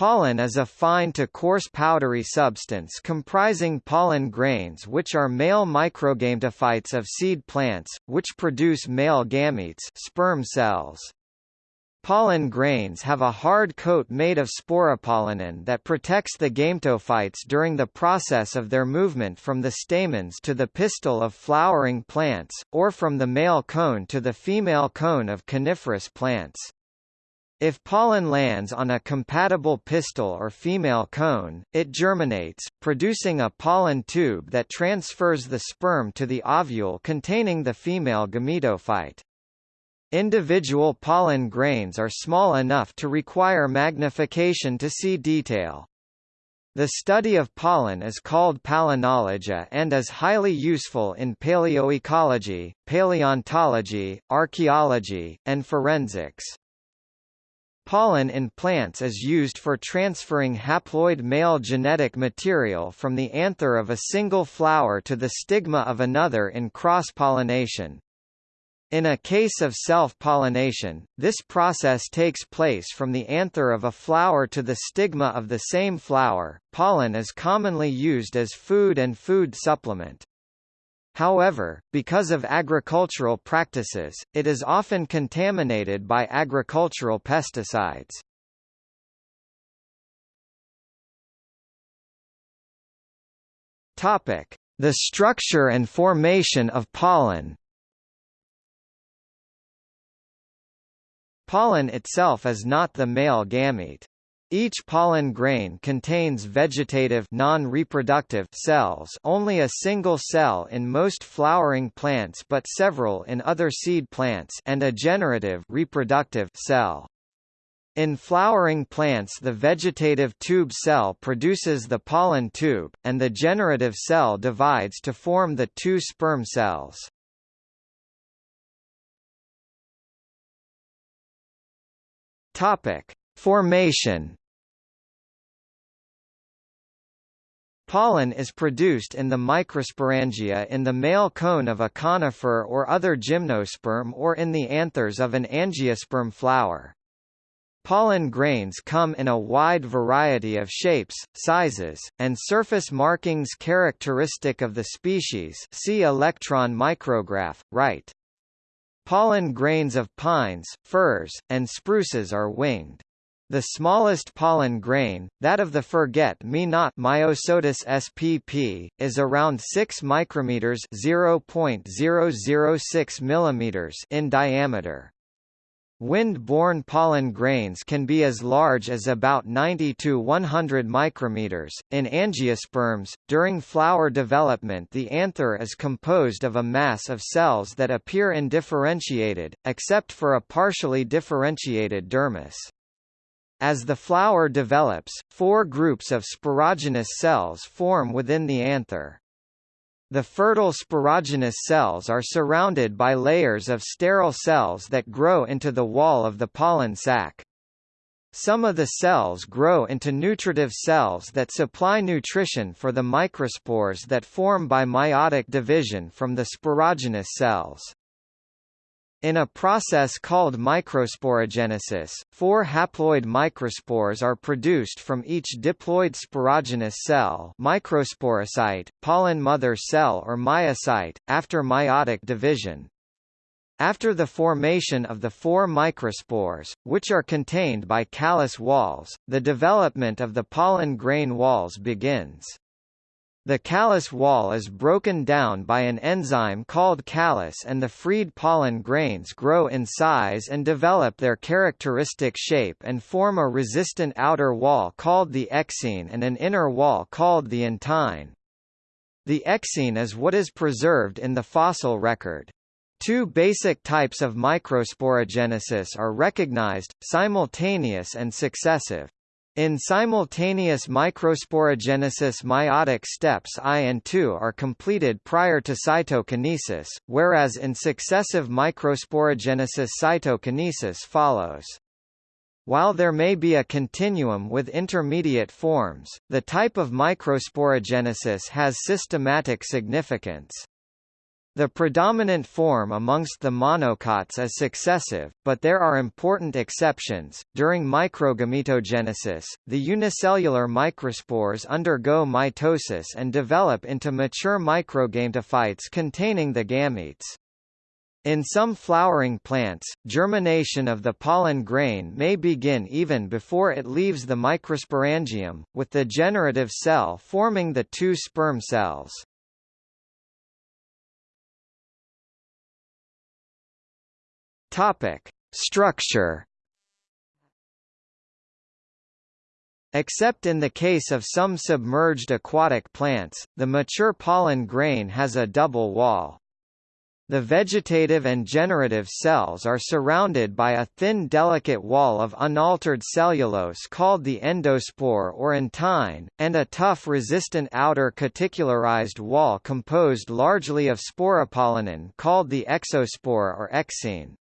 Pollen is a fine to coarse powdery substance comprising pollen grains which are male microgametophytes of seed plants, which produce male gametes sperm cells. Pollen grains have a hard coat made of sporopollenin that protects the gametophytes during the process of their movement from the stamens to the pistil of flowering plants, or from the male cone to the female cone of coniferous plants. If pollen lands on a compatible pistil or female cone, it germinates, producing a pollen tube that transfers the sperm to the ovule containing the female gametophyte. Individual pollen grains are small enough to require magnification to see detail. The study of pollen is called palynology and is highly useful in paleoecology, paleontology, archaeology, and forensics. Pollen in plants is used for transferring haploid male genetic material from the anther of a single flower to the stigma of another in cross-pollination. In a case of self-pollination, this process takes place from the anther of a flower to the stigma of the same flower. Pollen is commonly used as food and food supplement. However, because of agricultural practices, it is often contaminated by agricultural pesticides. Topic: The structure and formation of pollen. Pollen itself is not the male gamete. Each pollen grain contains vegetative non-reproductive cells only a single cell in most flowering plants but several in other seed plants and a generative reproductive cell. In flowering plants the vegetative tube cell produces the pollen tube, and the generative cell divides to form the two sperm cells. Topic: Formation Pollen is produced in the microsporangia in the male cone of a conifer or other gymnosperm or in the anthers of an angiosperm flower. Pollen grains come in a wide variety of shapes, sizes, and surface markings characteristic of the species see electron micrograph, right. Pollen grains of pines, firs, and spruces are winged. The smallest pollen grain, that of the forget-me-not Myosotis spp, is around 6 micrometers (0.006 millimeters) in diameter. Wind-borne pollen grains can be as large as about 90 to 100 micrometers. In angiosperms, during flower development the anther is composed of a mass of cells that appear indifferentiated, except for a partially differentiated dermis. As the flower develops, four groups of sporogenous cells form within the anther. The fertile sporogenous cells are surrounded by layers of sterile cells that grow into the wall of the pollen sac. Some of the cells grow into nutritive cells that supply nutrition for the microspores that form by meiotic division from the sporogenous cells. In a process called microsporogenesis, four haploid microspores are produced from each diploid sporogenous cell microsporocyte, pollen mother cell or meiocyte, after meiotic division. After the formation of the four microspores, which are contained by callose walls, the development of the pollen grain walls begins. The callose wall is broken down by an enzyme called callase and the freed pollen grains grow in size and develop their characteristic shape and form a resistant outer wall called the exine and an inner wall called the intine. The exine is what is preserved in the fossil record. Two basic types of microsporogenesis are recognized, simultaneous and successive. In simultaneous microsporogenesis meiotic steps I and II are completed prior to cytokinesis, whereas in successive microsporogenesis cytokinesis follows. While there may be a continuum with intermediate forms, the type of microsporogenesis has systematic significance. The predominant form amongst the monocots is successive, but there are important exceptions. During microgametogenesis, the unicellular microspores undergo mitosis and develop into mature microgametophytes containing the gametes. In some flowering plants, germination of the pollen grain may begin even before it leaves the microsporangium, with the generative cell forming the two sperm cells. Topic: Structure. Except in the case of some submerged aquatic plants, the mature pollen grain has a double wall. The vegetative and generative cells are surrounded by a thin delicate wall of unaltered cellulose called the endospore or intine, and a tough resistant outer cuticularized wall composed largely of sporopollenin called the exospore or exine.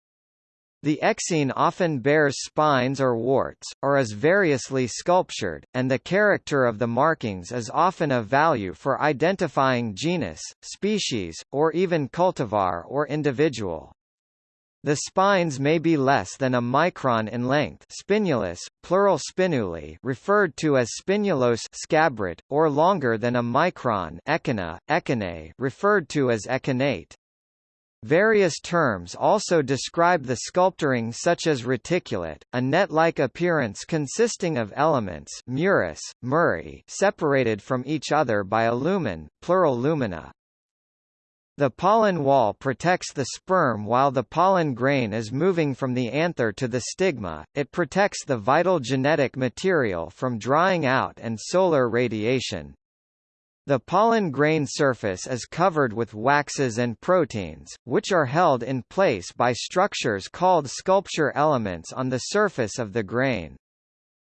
The exine often bears spines or warts, or is variously sculptured, and the character of the markings is often of value for identifying genus, species, or even cultivar or individual. The spines may be less than a micron in length spinulus, plural spinuli referred to as spinulose scabrate, or longer than a micron echina, echinae referred to as echinate. Various terms also describe the sculpturing such as reticulate, a net-like appearance consisting of elements murus, muri separated from each other by a lumen, plural lumina. The pollen wall protects the sperm while the pollen grain is moving from the anther to the stigma, it protects the vital genetic material from drying out and solar radiation. The pollen grain surface is covered with waxes and proteins, which are held in place by structures called sculpture elements on the surface of the grain.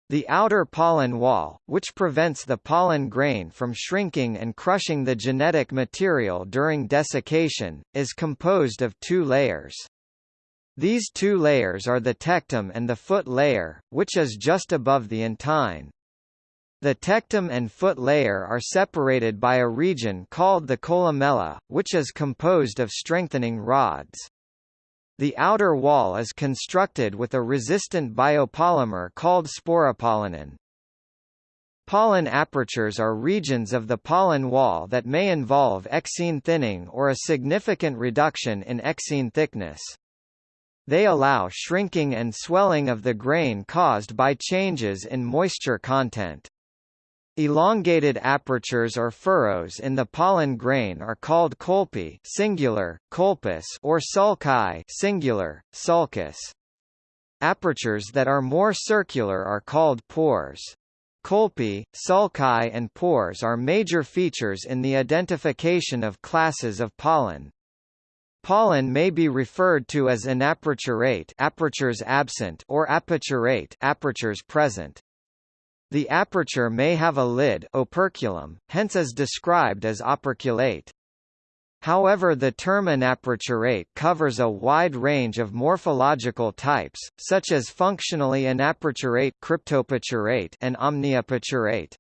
The outer pollen wall, which prevents the pollen grain from shrinking and crushing the genetic material during desiccation, is composed of two layers. These two layers are the tectum and the foot layer, which is just above the intine. The tectum and foot layer are separated by a region called the columella, which is composed of strengthening rods. The outer wall is constructed with a resistant biopolymer called sporopollenin. Pollen apertures are regions of the pollen wall that may involve exine thinning or a significant reduction in exine thickness. They allow shrinking and swelling of the grain caused by changes in moisture content. Elongated apertures or furrows in the pollen grain are called colpi singular, colpus or sulci singular, sulcus. Apertures that are more circular are called pores. Colpi, sulci and pores are major features in the identification of classes of pollen. Pollen may be referred to as anaperturate apertures absent or aperturate apertures present. The aperture may have a lid operculum, hence is described as operculate. However the term anaperturate covers a wide range of morphological types, such as functionally anaperturate cryptoaperturate and omniaperturate.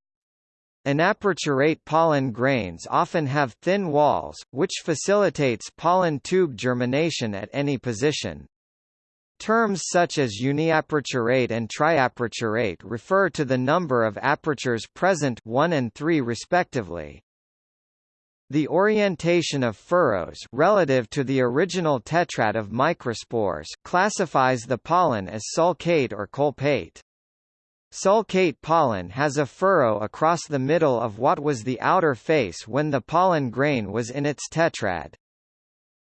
Anaperturate pollen grains often have thin walls, which facilitates pollen tube germination at any position. Terms such as uniaperturate and triaperturate refer to the number of apertures present 1 and 3 respectively. The orientation of furrows relative to the original tetrad of microspores classifies the pollen as sulcate or colpate. Sulcate pollen has a furrow across the middle of what was the outer face when the pollen grain was in its tetrad.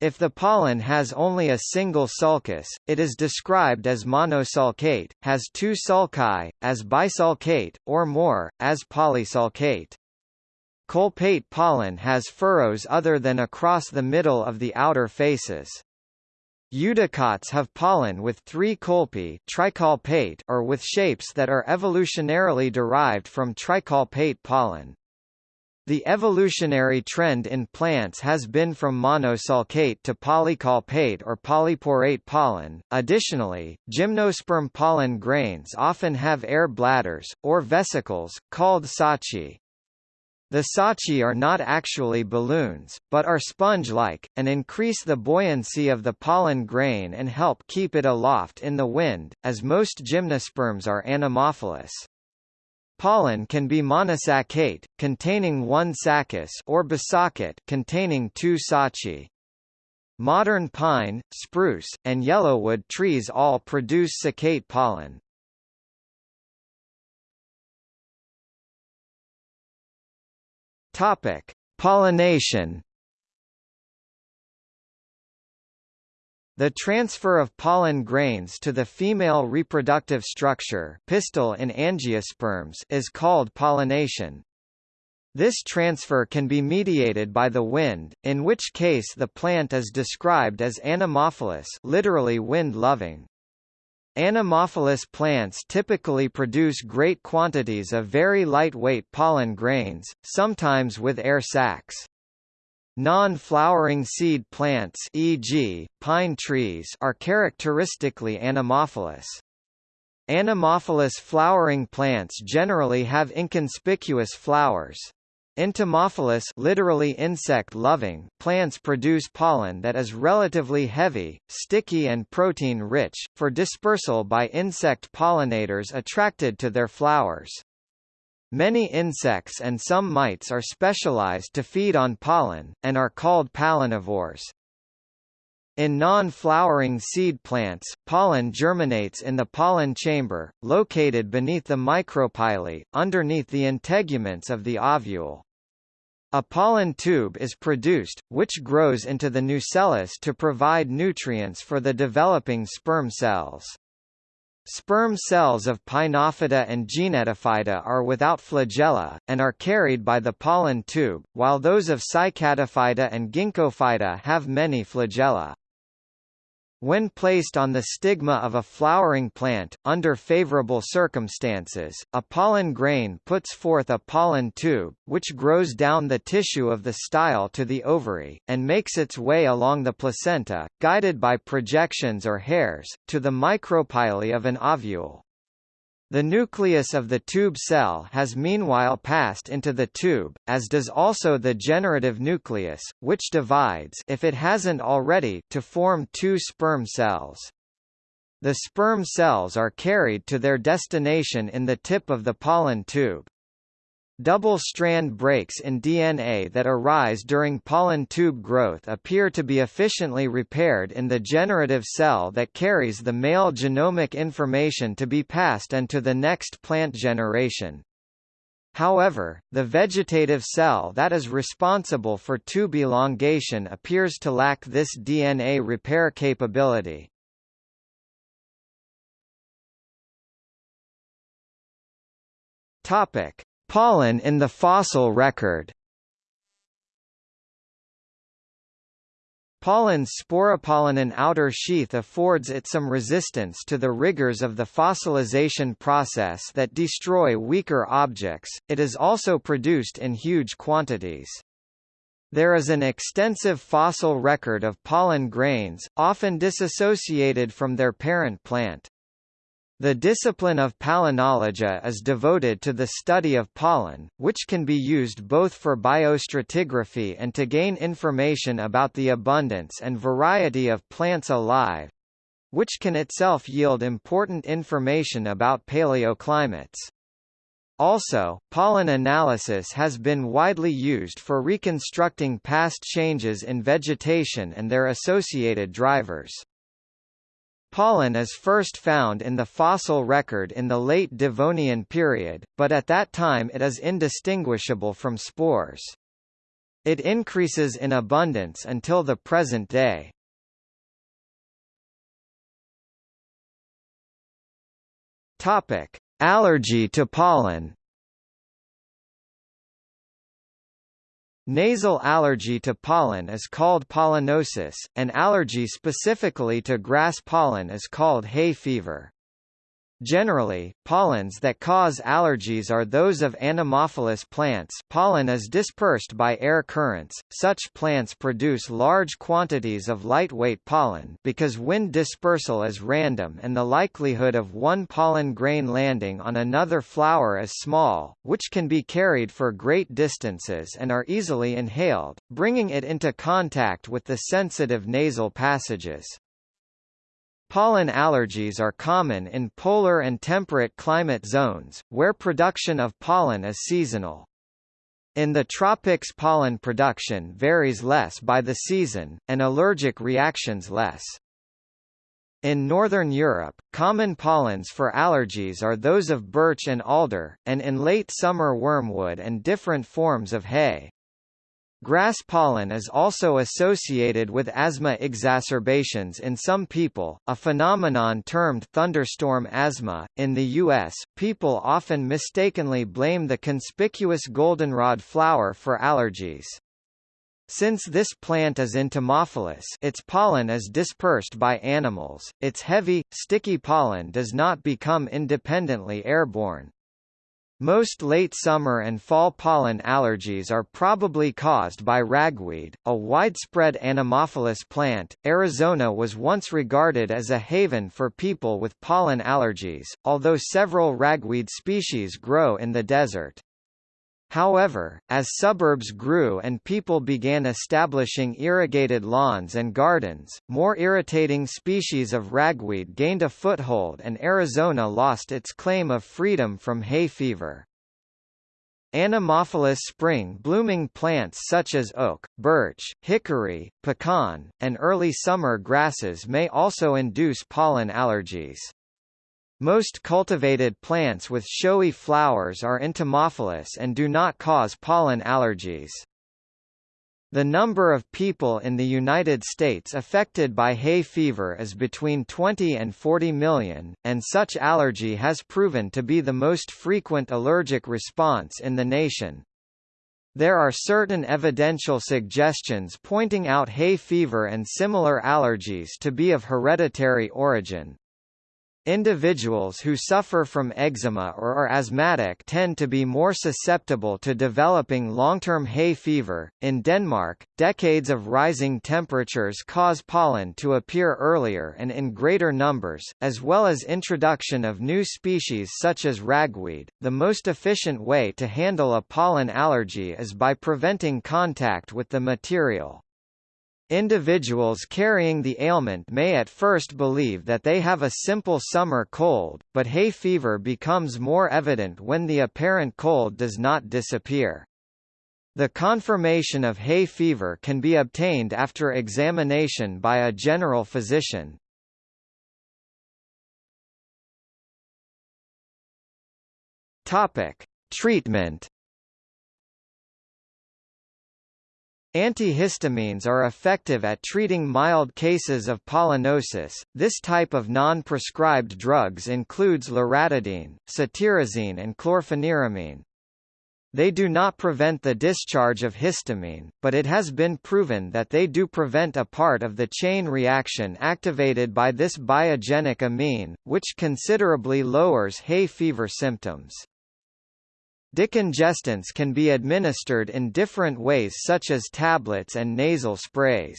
If the pollen has only a single sulcus, it is described as monosulcate, has two sulci, as bisulcate, or more, as polysulcate. Colpate pollen has furrows other than across the middle of the outer faces. Eudicots have pollen with three colpi tricolpate or with shapes that are evolutionarily derived from tricolpate pollen. The evolutionary trend in plants has been from monosulcate to polycolpate or polyporate pollen. Additionally, gymnosperm pollen grains often have air bladders, or vesicles, called sacci. The sacci are not actually balloons, but are sponge-like, and increase the buoyancy of the pollen grain and help keep it aloft in the wind, as most gymnosperms are anemophilous. Pollen can be monosaccate, containing one saccus or bisaccate containing two sacci. Modern pine, spruce, and yellowwood trees all produce saccate pollen. Topic: Pollination. The transfer of pollen grains to the female reproductive structure pistil in angiosperms is called pollination. This transfer can be mediated by the wind, in which case the plant is described as anemophilous literally wind-loving. Anemophilous plants typically produce great quantities of very lightweight pollen grains, sometimes with air sacs. Non-flowering seed plants e.g., pine trees are characteristically anemophilous. Anemophilous flowering plants generally have inconspicuous flowers. Entomophilous literally insect-loving plants produce pollen that is relatively heavy, sticky and protein-rich, for dispersal by insect pollinators attracted to their flowers. Many insects and some mites are specialized to feed on pollen, and are called pollinivores. In non-flowering seed plants, pollen germinates in the pollen chamber, located beneath the micropyle, underneath the integuments of the ovule. A pollen tube is produced, which grows into the nucellus to provide nutrients for the developing sperm cells. Sperm cells of Pinophyta and Gnetophyta are without flagella, and are carried by the pollen tube, while those of Cycadophyta and Ginkgophyta have many flagella. When placed on the stigma of a flowering plant, under favorable circumstances, a pollen grain puts forth a pollen tube, which grows down the tissue of the style to the ovary, and makes its way along the placenta, guided by projections or hairs, to the micropyle of an ovule. The nucleus of the tube cell has meanwhile passed into the tube, as does also the generative nucleus, which divides if it hasn't already to form two sperm cells. The sperm cells are carried to their destination in the tip of the pollen tube. Double-strand breaks in DNA that arise during pollen tube growth appear to be efficiently repaired in the generative cell that carries the male genomic information to be passed and to the next plant generation. However, the vegetative cell that is responsible for tube elongation appears to lack this DNA repair capability. Topic: Pollen in the fossil record Pollen's sporopollenin outer sheath affords it some resistance to the rigors of the fossilization process that destroy weaker objects, it is also produced in huge quantities. There is an extensive fossil record of pollen grains, often disassociated from their parent plant. The discipline of palynology is devoted to the study of pollen, which can be used both for biostratigraphy and to gain information about the abundance and variety of plants alive which can itself yield important information about paleoclimates. Also, pollen analysis has been widely used for reconstructing past changes in vegetation and their associated drivers. Pollen is first found in the fossil record in the late Devonian period, but at that time it is indistinguishable from spores. It increases in abundance until the present day. Topic: Allergy to pollen. Nasal allergy to pollen is called pollenosis, and allergy specifically to grass pollen is called hay fever. Generally, pollens that cause allergies are those of anemophilous plants pollen is dispersed by air currents, such plants produce large quantities of lightweight pollen because wind dispersal is random and the likelihood of one pollen grain landing on another flower is small, which can be carried for great distances and are easily inhaled, bringing it into contact with the sensitive nasal passages. Pollen allergies are common in polar and temperate climate zones, where production of pollen is seasonal. In the tropics pollen production varies less by the season, and allergic reactions less. In Northern Europe, common pollens for allergies are those of birch and alder, and in late summer wormwood and different forms of hay. Grass pollen is also associated with asthma exacerbations in some people, a phenomenon termed thunderstorm asthma. In the U.S., people often mistakenly blame the conspicuous goldenrod flower for allergies. Since this plant is entomophilous its pollen is dispersed by animals, its heavy, sticky pollen does not become independently airborne. Most late summer and fall pollen allergies are probably caused by ragweed, a widespread anemophilous plant. Arizona was once regarded as a haven for people with pollen allergies, although several ragweed species grow in the desert. However, as suburbs grew and people began establishing irrigated lawns and gardens, more irritating species of ragweed gained a foothold and Arizona lost its claim of freedom from hay fever. Anemophilous spring-blooming plants such as oak, birch, hickory, pecan, and early summer grasses may also induce pollen allergies. Most cultivated plants with showy flowers are entomophilous and do not cause pollen allergies. The number of people in the United States affected by hay fever is between 20 and 40 million, and such allergy has proven to be the most frequent allergic response in the nation. There are certain evidential suggestions pointing out hay fever and similar allergies to be of hereditary origin. Individuals who suffer from eczema or are asthmatic tend to be more susceptible to developing long-term hay fever. In Denmark, decades of rising temperatures cause pollen to appear earlier and in greater numbers, as well as introduction of new species such as ragweed. The most efficient way to handle a pollen allergy is by preventing contact with the material. Individuals carrying the ailment may at first believe that they have a simple summer cold, but hay fever becomes more evident when the apparent cold does not disappear. The confirmation of hay fever can be obtained after examination by a general physician. Topic: Treatment Antihistamines are effective at treating mild cases of pollenosis. This type of non-prescribed drugs includes loratadine, cetirizine and chlorpheniramine. They do not prevent the discharge of histamine, but it has been proven that they do prevent a part of the chain reaction activated by this biogenic amine, which considerably lowers hay fever symptoms. Decongestants can be administered in different ways such as tablets and nasal sprays.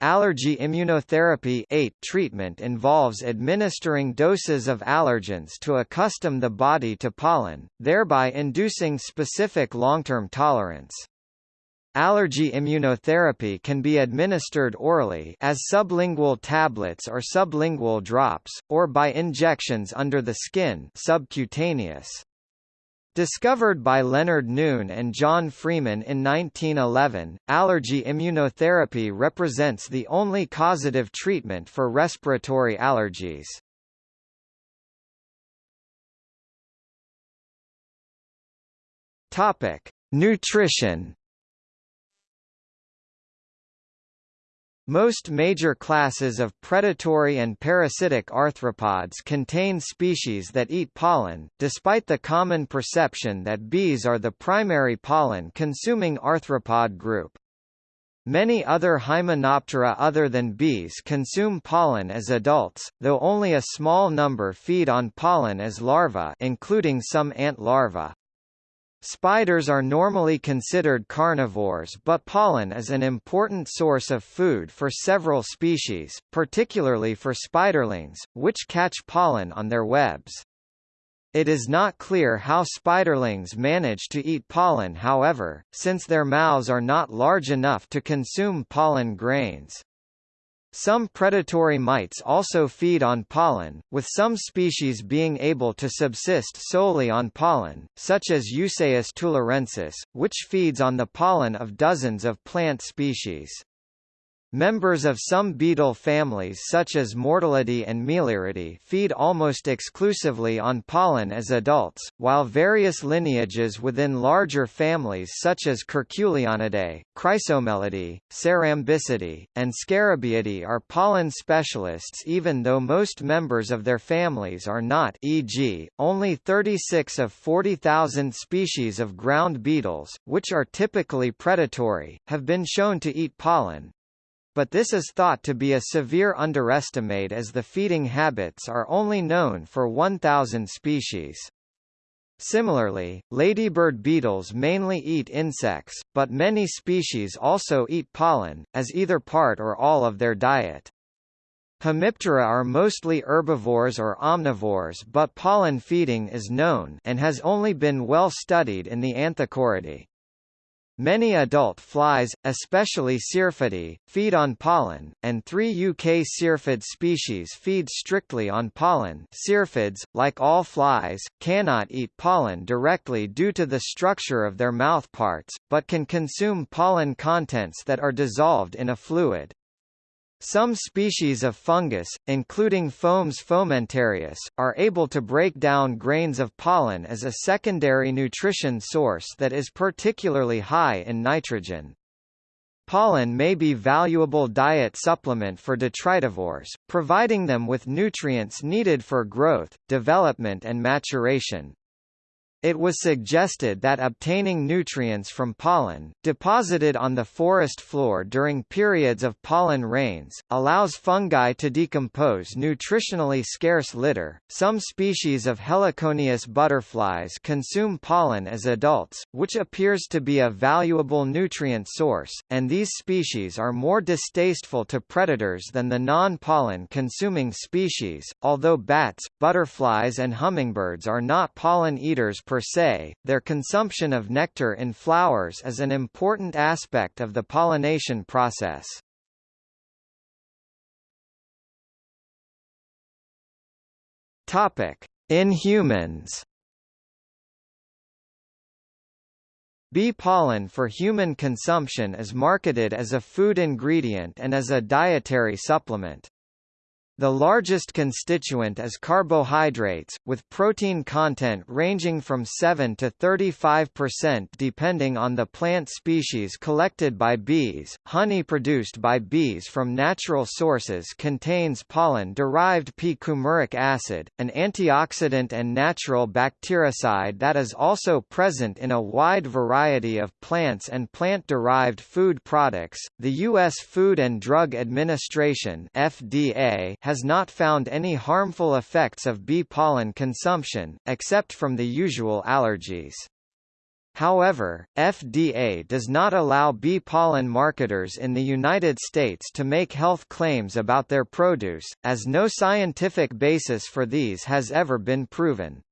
Allergy immunotherapy 8 treatment involves administering doses of allergens to accustom the body to pollen, thereby inducing specific long-term tolerance. Allergy immunotherapy can be administered orally as sublingual tablets or sublingual drops, or by injections under the skin subcutaneous. Discovered by Leonard Noon and John Freeman in 1911, allergy immunotherapy represents the only causative treatment for respiratory allergies. Topic: Nutrition Most major classes of predatory and parasitic arthropods contain species that eat pollen, despite the common perception that bees are the primary pollen-consuming arthropod group. Many other Hymenoptera other than bees consume pollen as adults, though only a small number feed on pollen as larvae including some ant larvae. Spiders are normally considered carnivores but pollen is an important source of food for several species, particularly for spiderlings, which catch pollen on their webs. It is not clear how spiderlings manage to eat pollen however, since their mouths are not large enough to consume pollen grains. Some predatory mites also feed on pollen, with some species being able to subsist solely on pollen, such as Euseius tularensis, which feeds on the pollen of dozens of plant species. Members of some beetle families such as Mordellidae and Melyridae feed almost exclusively on pollen as adults, while various lineages within larger families such as Curculionidae, Chrysomelidae, Cerambycidae, and Scarabaeidae are pollen specialists even though most members of their families are not e.g., only 36 of 40,000 species of ground beetles, which are typically predatory, have been shown to eat pollen, but this is thought to be a severe underestimate as the feeding habits are only known for 1,000 species. Similarly, ladybird beetles mainly eat insects, but many species also eat pollen, as either part or all of their diet. Hemiptera are mostly herbivores or omnivores but pollen feeding is known and has only been well studied in the Anthocoridae. Many adult flies, especially Syrphidae, feed on pollen, and three UK syrphid species feed strictly on pollen Syrphids, like all flies, cannot eat pollen directly due to the structure of their mouthparts, but can consume pollen contents that are dissolved in a fluid. Some species of fungus, including Fomes fomentarius, are able to break down grains of pollen as a secondary nutrition source that is particularly high in nitrogen. Pollen may be valuable diet supplement for detritivores, providing them with nutrients needed for growth, development and maturation. It was suggested that obtaining nutrients from pollen, deposited on the forest floor during periods of pollen rains, allows fungi to decompose nutritionally scarce litter. Some species of Heliconius butterflies consume pollen as adults, which appears to be a valuable nutrient source, and these species are more distasteful to predators than the non-pollen consuming species, although bats, butterflies and hummingbirds are not pollen eaters per per se, their consumption of nectar in flowers is an important aspect of the pollination process. Topic: In humans. Bee pollen for human consumption is marketed as a food ingredient and as a dietary supplement. The largest constituent is carbohydrates, with protein content ranging from 7 to 35% depending on the plant species collected by bees. Honey produced by bees from natural sources contains pollen-derived p-coumaric acid, an antioxidant and natural bactericide that is also present in a wide variety of plants and plant-derived food products. The U.S. Food and Drug Administration (FDA) has not found any harmful effects of bee pollen consumption, except from the usual allergies. However, FDA does not allow bee pollen marketers in the United States to make health claims about their produce, as no scientific basis for these has ever been proven.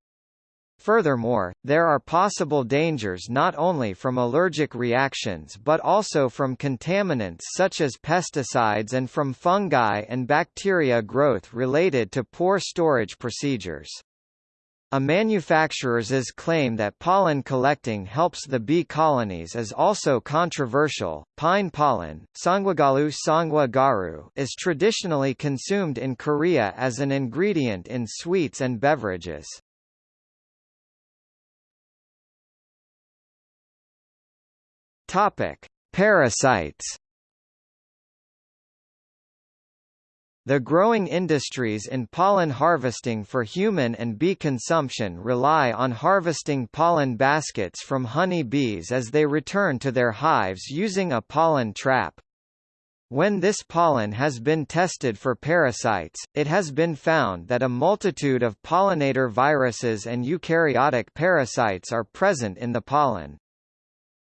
Furthermore, there are possible dangers not only from allergic reactions but also from contaminants such as pesticides and from fungi and bacteria growth related to poor storage procedures. A manufacturer's claim that pollen collecting helps the bee colonies is also controversial. Pine pollen, Sangwagalu sangwa garu, is traditionally consumed in Korea as an ingredient in sweets and beverages. Topic: Parasites. The growing industries in pollen harvesting for human and bee consumption rely on harvesting pollen baskets from honey bees as they return to their hives using a pollen trap. When this pollen has been tested for parasites, it has been found that a multitude of pollinator viruses and eukaryotic parasites are present in the pollen.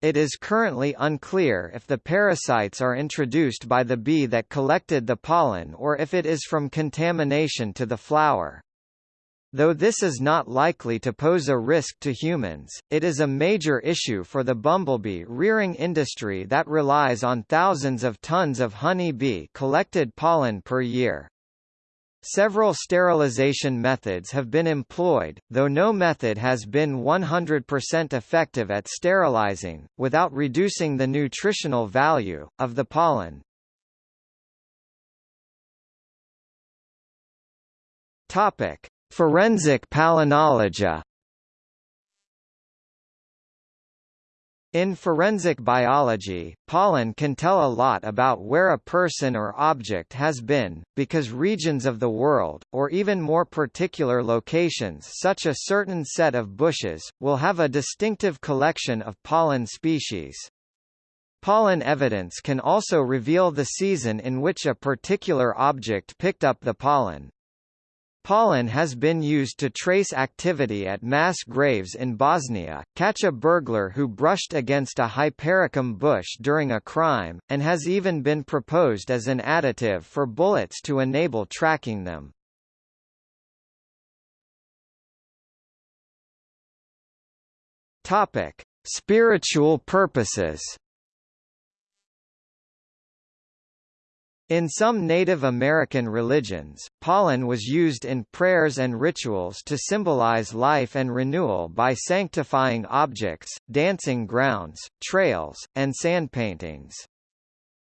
It is currently unclear if the parasites are introduced by the bee that collected the pollen or if it is from contamination to the flower. Though this is not likely to pose a risk to humans, it is a major issue for the bumblebee rearing industry that relies on thousands of tons of honey bee collected pollen per year. Several sterilization methods have been employed, though no method has been 100% effective at sterilizing, without reducing the nutritional value, of the pollen. Topic. Forensic palynology In forensic biology, pollen can tell a lot about where a person or object has been, because regions of the world, or even more particular locations such a certain set of bushes, will have a distinctive collection of pollen species. Pollen evidence can also reveal the season in which a particular object picked up the pollen. Pollen has been used to trace activity at mass graves in Bosnia, catch a burglar who brushed against a hypericum bush during a crime, and has even been proposed as an additive for bullets to enable tracking them. Topic: Spiritual purposes. In some Native American religions, pollen was used in prayers and rituals to symbolize life and renewal by sanctifying objects, dancing grounds, trails, and sand paintings.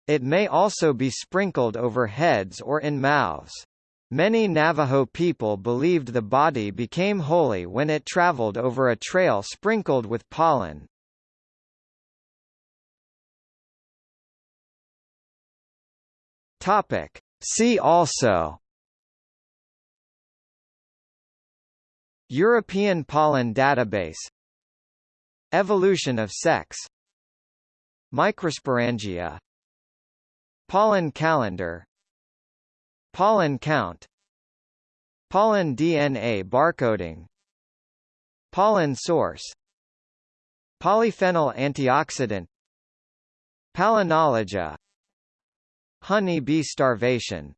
It may also be sprinkled over heads or in mouths. Many Navajo people believed the body became holy when it traveled over a trail sprinkled with pollen, Topic. See also. European Pollen Database. Evolution of sex. Microsporangia Pollen calendar. Pollen count. Pollen DNA barcoding. Pollen source. Polyphenol antioxidant. Palynology Honey bee starvation